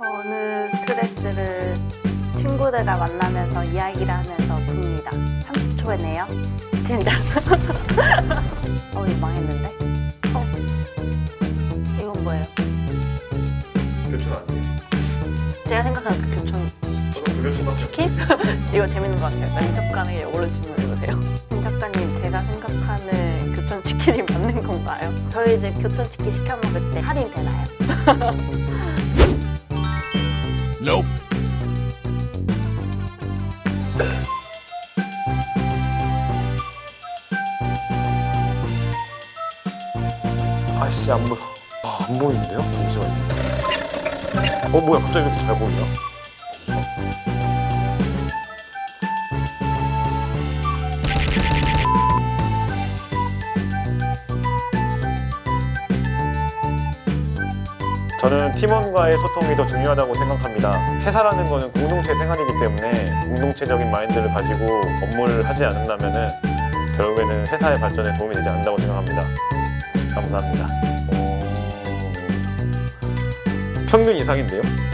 저는 스트레스를 친구들과 만나면서 이야기를 하면서 풉니다. 30초에 내요. 진짜. 어, 이거 망했는데? 어? 이건 뭐예요? 교촌 아니에요? 제가 생각하는 그 교촌 그? 치킨? 이거 재밌는 것 같아요. 면접 가는 게 오른 질문 읽으세요. 임 작가님, 제가 생각하는 교촌 치킨이 맞는 건가요? 저희 이제 교촌 치킨 시켜 먹을 때 할인 되나요? Nope. 아씨 안 보여 아, 안 보이는데요? 잠시만요 어 뭐야 갑자기 이렇게 잘 보이냐? 저는 팀원과의 소통이 더 중요하다고 생각합니다. 회사라는 것은 공동체 생활이기 때문에 공동체적인 마인드를 가지고 업무를 하지 않는다면 결국에는 회사의 발전에 도움이 되지 않는다고 생각합니다. 감사합니다. 어, 평균 이상인데요?